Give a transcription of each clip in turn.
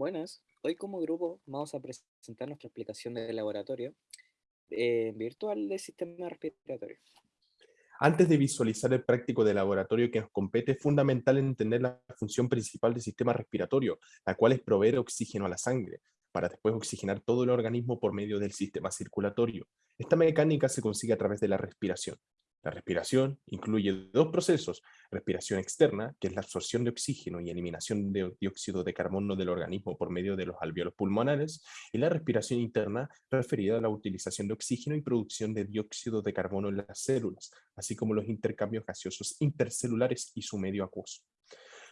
Buenas, hoy como grupo vamos a presentar nuestra explicación del laboratorio eh, virtual del sistema respiratorio. Antes de visualizar el práctico de laboratorio que nos compete, es fundamental entender la función principal del sistema respiratorio, la cual es proveer oxígeno a la sangre, para después oxigenar todo el organismo por medio del sistema circulatorio. Esta mecánica se consigue a través de la respiración. La respiración incluye dos procesos, respiración externa, que es la absorción de oxígeno y eliminación de dióxido de carbono del organismo por medio de los alveolos pulmonares, y la respiración interna, referida a la utilización de oxígeno y producción de dióxido de carbono en las células, así como los intercambios gaseosos intercelulares y su medio acuoso.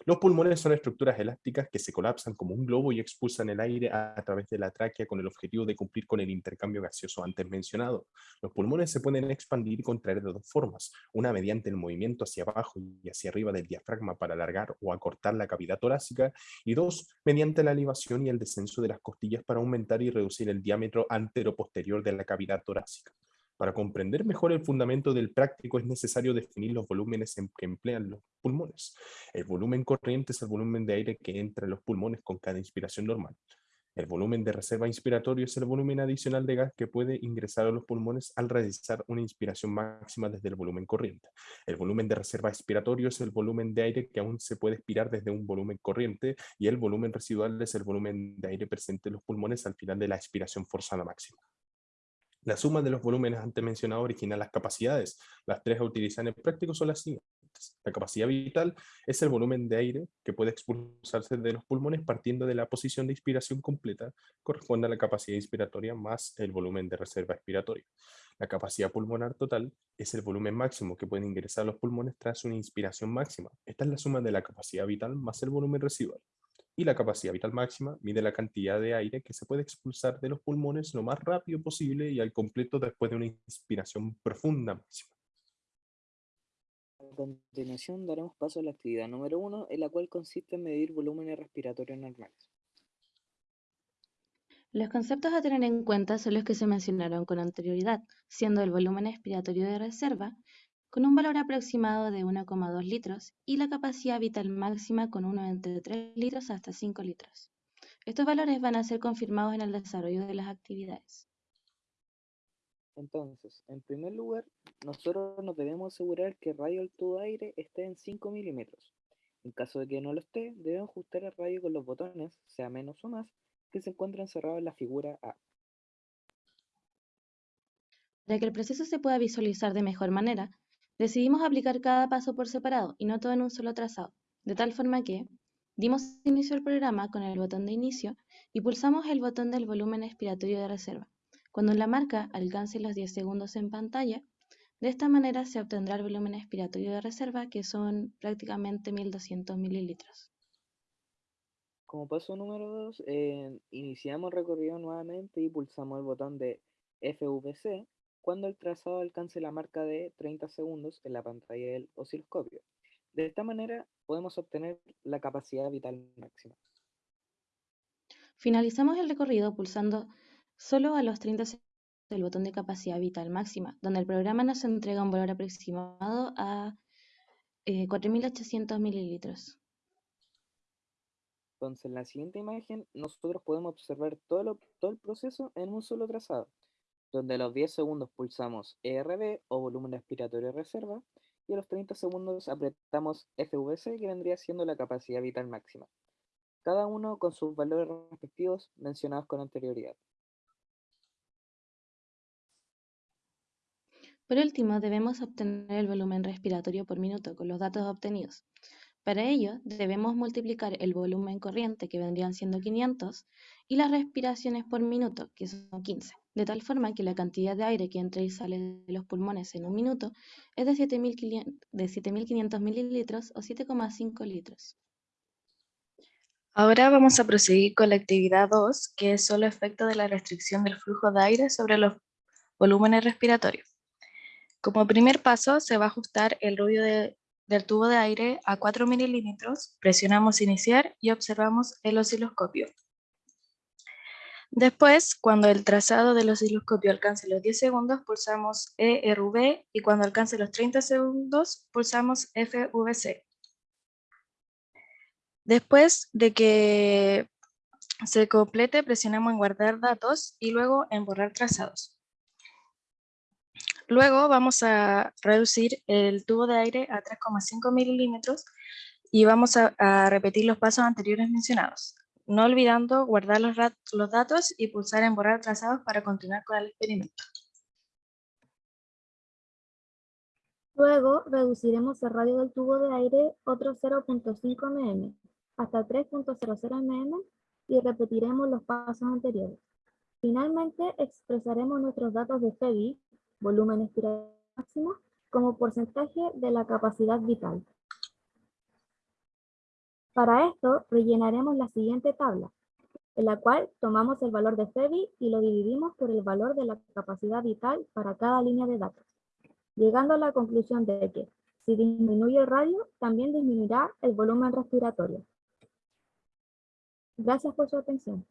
Los pulmones son estructuras elásticas que se colapsan como un globo y expulsan el aire a, través de la tráquea con el objetivo de cumplir con el intercambio gaseoso antes mencionado. Los pulmones se pueden expandir y contraer de dos formas, una mediante el movimiento hacia abajo y hacia arriba del diafragma para alargar o acortar la cavidad torácica, y dos, mediante la elevación y el descenso de las costillas para aumentar y reducir el diámetro antero-posterior de la cavidad torácica. Para comprender mejor el fundamento del práctico es necesario definir los volúmenes que emplean los pulmones. El volumen corriente es el volumen de aire que entra en los pulmones con cada inspiración normal. El volumen de reserva inspiratorio es el volumen adicional de gas que puede ingresar a los pulmones al realizar una inspiración máxima desde el volumen corriente. El volumen de reserva expiratorio es el volumen de aire que aún se puede expirar desde un volumen corriente y el volumen residual es el volumen de aire presente en los pulmones al final de la expiración forzada máxima. La suma de los volúmenes antes mencionados origina las capacidades. Las tres a utilizar en el práctico son las siguientes. La capacidad vital es el volumen de aire que puede expulsarse de los pulmones partiendo de la posición de inspiración completa, corresponde a la capacidad inspiratoria más el volumen de reserva expiratoria. La capacidad pulmonar total es el volumen máximo que puede ingresar los pulmones tras una inspiración máxima. Esta es la suma de la capacidad vital más el volumen residual y la capacidad vital máxima mide la cantidad de aire que se puede expulsar de los pulmones lo más rápido posible y al completo después de una inspiración profunda máxima. A continuación daremos paso a la actividad número uno, en la cual consiste en medir volúmenes respiratorios normales. Los conceptos a tener en cuenta son los que se mencionaron con anterioridad, siendo el volumen expiratorio de reserva con un valor aproximado de 1,2 litros y la capacidad vital máxima con uno entre 3 litros hasta 5 litros. Estos valores van a ser confirmados en el desarrollo de las actividades. Entonces, en primer lugar, nosotros nos debemos asegurar que el radio del tubo de aire esté en 5 milímetros. En caso de que no lo esté, debemos ajustar el radio con los botones, sea menos o más, que se encuentran cerrados en la figura A. Para que el proceso se pueda visualizar de mejor manera, Decidimos aplicar cada paso por separado y no todo en un solo trazado, de tal forma que dimos inicio al programa con el botón de inicio y pulsamos el botón del volumen expiratorio de reserva. Cuando la marca alcance los 10 segundos en pantalla, de esta manera se obtendrá el volumen expiratorio de reserva, que son prácticamente 1200 mililitros. Como paso número 2, eh, iniciamos el recorrido nuevamente y pulsamos el botón de FVC cuando el trazado alcance la marca de 30 segundos en la pantalla del osciloscopio. De esta manera podemos obtener la capacidad vital máxima. Finalizamos el recorrido pulsando solo a los 30 segundos del botón de capacidad vital máxima, donde el programa nos entrega un valor aproximado a 4.800 eh, mililitros. Entonces, en la siguiente imagen, nosotros podemos observar todo, todo el proceso en un solo trazado donde a los 10 segundos pulsamos ERB o volumen expiratorio reserva y a los 30 segundos apretamos FVC que vendría siendo la capacidad vital máxima, cada uno con sus valores respectivos mencionados con anterioridad. Por último, debemos obtener el volumen respiratorio por minuto con los datos obtenidos. Para ello, debemos multiplicar el volumen corriente, que vendrían siendo 500, y las respiraciones por minuto, que son 15, de tal forma que la cantidad de aire que entra y sale de los pulmones en un minuto es de 7.500 mililitros o 7,5 litros. Ahora vamos a proseguir con la actividad 2, que es solo efecto de la restricción del flujo de aire sobre los volúmenes respiratorios. Como primer paso, se va a ajustar el ruido de del tubo de aire a 4 mililitros, presionamos iniciar y observamos el osciloscopio. Después, cuando el trazado del osciloscopio alcance los 10 segundos, pulsamos ERV y cuando alcance los 30 segundos, pulsamos FVC. Después de que se complete, presionemos en guardar datos y luego en borrar trazados. Luego vamos a reducir el tubo de aire a 3,5 milímetros y vamos a, a repetir los pasos anteriores mencionados no olvidando guardar los, los datos y pulsar en borrar trazados para continuar con el experimento. Luego reduciremos el radio del tubo de aire otro 0.5 mm hasta 3.00 mm y repetiremos los pasos anteriores. Finalmente expresaremos nuestros datos de FEBI, volumen expiratorio máximo, como porcentaje de la capacidad vital. Para esto, rellenaremos la siguiente tabla, en la cual tomamos el valor de FEBI y lo dividimos por el valor de la capacidad vital para cada línea de datos, llegando a la conclusión de que si disminuye el radio, también disminuirá el volumen respiratorio. Gracias por su atención.